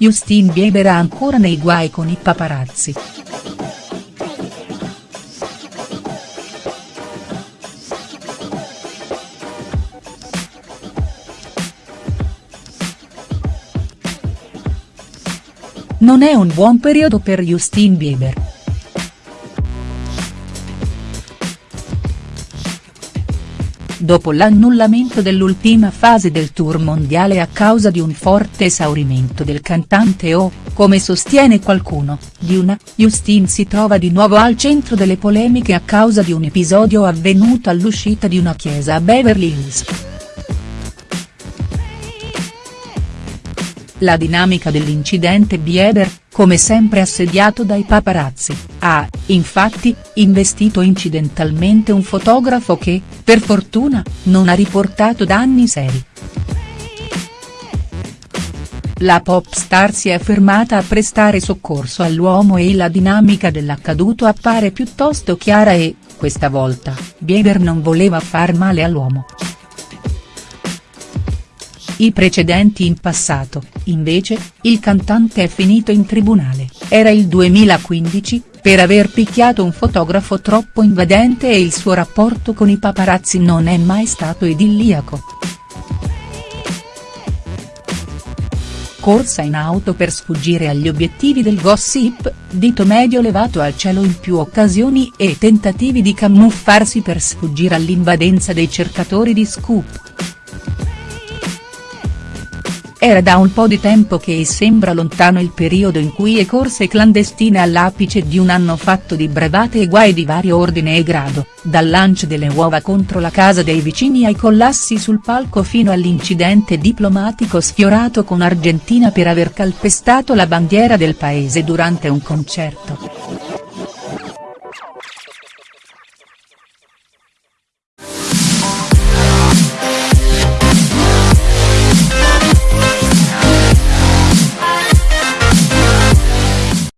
Justin Bieber è ancora nei guai con i paparazzi. Non è un buon periodo per Justin Bieber. Dopo l'annullamento dell'ultima fase del tour mondiale a causa di un forte esaurimento del cantante o, come sostiene qualcuno, di una, Justin si trova di nuovo al centro delle polemiche a causa di un episodio avvenuto all'uscita di una chiesa a Beverly Hills. La dinamica dell'incidente Bieber, come sempre assediato dai paparazzi, ha, infatti, investito incidentalmente un fotografo che, per fortuna, non ha riportato danni seri. La pop star si è fermata a prestare soccorso all'uomo e la dinamica dell'accaduto appare piuttosto chiara e, questa volta, Bieber non voleva far male all'uomo. I precedenti in passato, invece, il cantante è finito in tribunale, era il 2015, per aver picchiato un fotografo troppo invadente e il suo rapporto con i paparazzi non è mai stato idilliaco. Corsa in auto per sfuggire agli obiettivi del gossip, dito medio levato al cielo in più occasioni e tentativi di camuffarsi per sfuggire all'invadenza dei cercatori di scoop. Era da un po' di tempo che sembra lontano il periodo in cui è corse clandestine all'apice di un anno fatto di brevate e guai di vario ordine e grado, dal lancio delle uova contro la casa dei vicini ai collassi sul palco fino all'incidente diplomatico sfiorato con Argentina per aver calpestato la bandiera del paese durante un concerto.